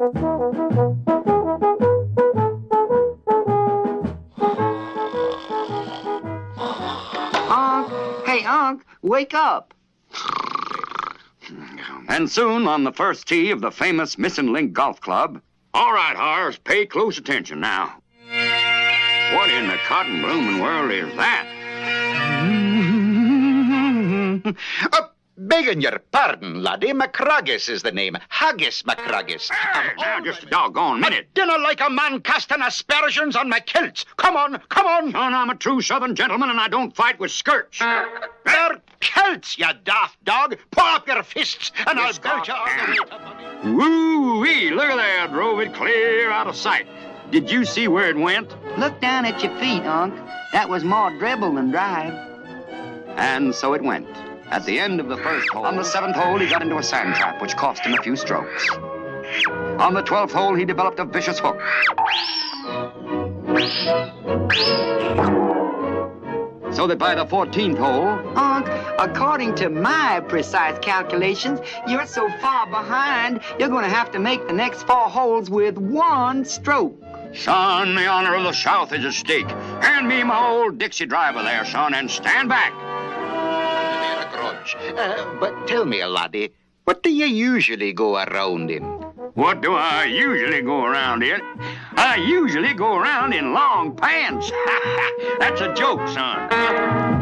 Unc, hey, Unc, wake up. And soon, on the first tee of the famous Missing Link Golf Club. All right, Horace, pay close attention now. What in the cotton blooming world is that? begging your pardon, laddie, Macroggis is the name. Haggis Macroggis. Hey, now, just a doggone minute. Dinner like a man casting aspersions on my kilts. Come on, come on. Son, I'm a true Southern gentleman, and I don't fight with skirts. They're kilts, you daft dog. Pull up your fists, and I'll belt you all the Woo-wee, look at that. Drove it clear out of sight. Did you see where it went? Look down at your feet, Unc. That was more dribble than drive. And so it went. At the end of the first hole. On the seventh hole, he got into a sand trap, which cost him a few strokes. On the twelfth hole, he developed a vicious hook. So that by the 14th hole, Unc, according to my precise calculations, you're so far behind, you're going to have to make the next four holes with one stroke. son, the honor of the South is at stake. Hand me my old Dixie driver there, son, and stand back. Grudge. Uh, but tell me, laddie, what do you usually go around in? What do I usually go around in? I usually go around in long pants. That's a joke, son.